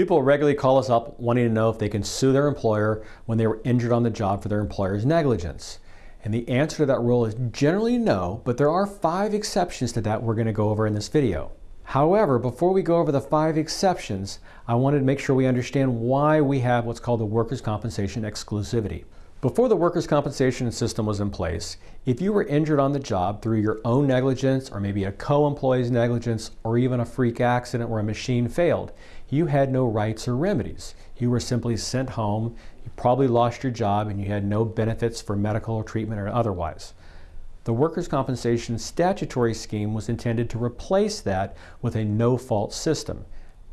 People regularly call us up wanting to know if they can sue their employer when they were injured on the job for their employer's negligence. And the answer to that rule is generally no, but there are five exceptions to that we're going to go over in this video. However, before we go over the five exceptions, I wanted to make sure we understand why we have what's called the workers' compensation exclusivity. Before the workers' compensation system was in place, if you were injured on the job through your own negligence or maybe a co-employee's negligence or even a freak accident where a machine failed, you had no rights or remedies. You were simply sent home, you probably lost your job, and you had no benefits for medical treatment or otherwise. The workers' compensation statutory scheme was intended to replace that with a no-fault system.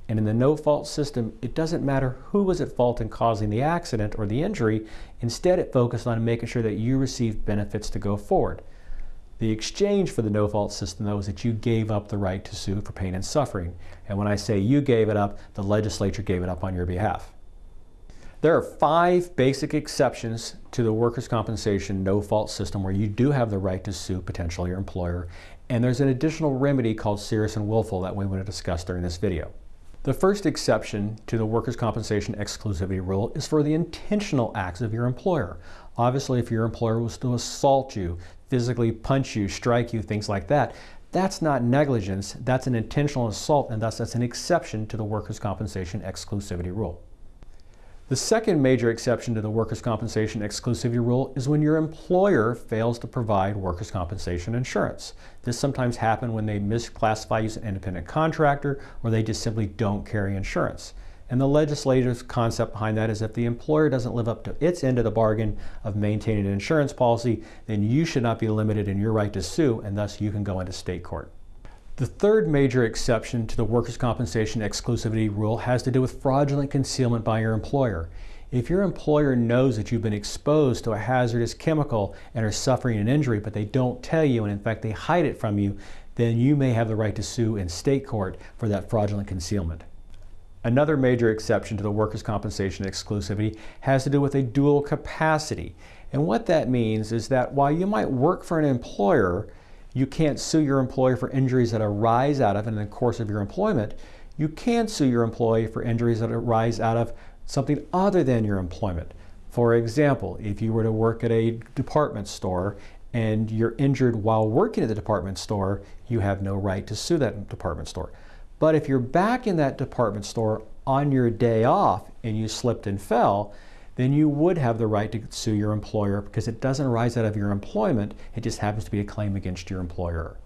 And in the no-fault system, it doesn't matter who was at fault in causing the accident or the injury. Instead, it focused on making sure that you received benefits to go forward. The exchange for the no-fault system, though, is that you gave up the right to sue for pain and suffering. And when I say you gave it up, the legislature gave it up on your behalf. There are five basic exceptions to the workers' compensation no-fault system where you do have the right to sue potentially your employer. And there's an additional remedy called serious and willful that we want to discuss during this video. The first exception to the workers' compensation exclusivity rule is for the intentional acts of your employer. Obviously, if your employer was to assault you, physically punch you, strike you, things like that, that's not negligence, that's an intentional assault, and thus that's an exception to the workers' compensation exclusivity rule. The second major exception to the workers' compensation exclusivity rule is when your employer fails to provide workers' compensation insurance. This sometimes happens when they misclassify you as an independent contractor or they just simply don't carry insurance. And the legislative concept behind that is if the employer doesn't live up to its end of the bargain of maintaining an insurance policy, then you should not be limited in your right to sue and thus you can go into state court. The third major exception to the workers' compensation exclusivity rule has to do with fraudulent concealment by your employer. If your employer knows that you've been exposed to a hazardous chemical and are suffering an injury, but they don't tell you, and in fact they hide it from you, then you may have the right to sue in state court for that fraudulent concealment. Another major exception to the workers' compensation exclusivity has to do with a dual capacity. And what that means is that while you might work for an employer, you can't sue your employer for injuries that arise out of in the course of your employment. You can sue your employee for injuries that arise out of something other than your employment. For example, if you were to work at a department store and you're injured while working at the department store, you have no right to sue that department store. But if you're back in that department store on your day off and you slipped and fell, then you would have the right to sue your employer because it doesn't arise out of your employment, it just happens to be a claim against your employer.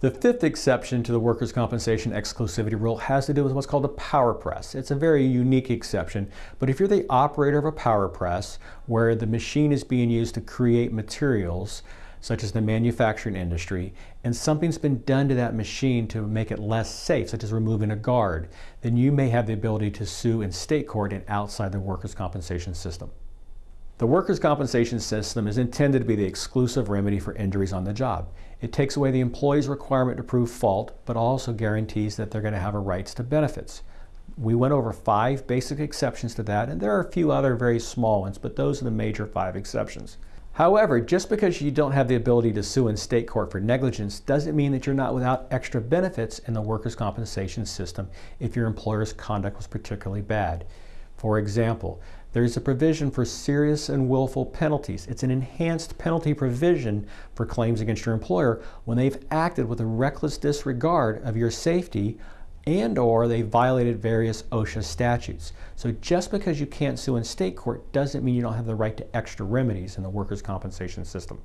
The fifth exception to the workers' compensation exclusivity rule has to do with what's called a power press. It's a very unique exception, but if you're the operator of a power press where the machine is being used to create materials, such as the manufacturing industry, and something's been done to that machine to make it less safe, such as removing a guard, then you may have the ability to sue in state court and outside the workers' compensation system. The workers' compensation system is intended to be the exclusive remedy for injuries on the job. It takes away the employee's requirement to prove fault, but also guarantees that they're going to have a rights to benefits. We went over five basic exceptions to that, and there are a few other very small ones, but those are the major five exceptions. However, just because you don't have the ability to sue in state court for negligence doesn't mean that you're not without extra benefits in the workers' compensation system if your employer's conduct was particularly bad. For example, there's a provision for serious and willful penalties. It's an enhanced penalty provision for claims against your employer when they've acted with a reckless disregard of your safety and or they violated various OSHA statutes. So just because you can't sue in state court doesn't mean you don't have the right to extra remedies in the workers' compensation system.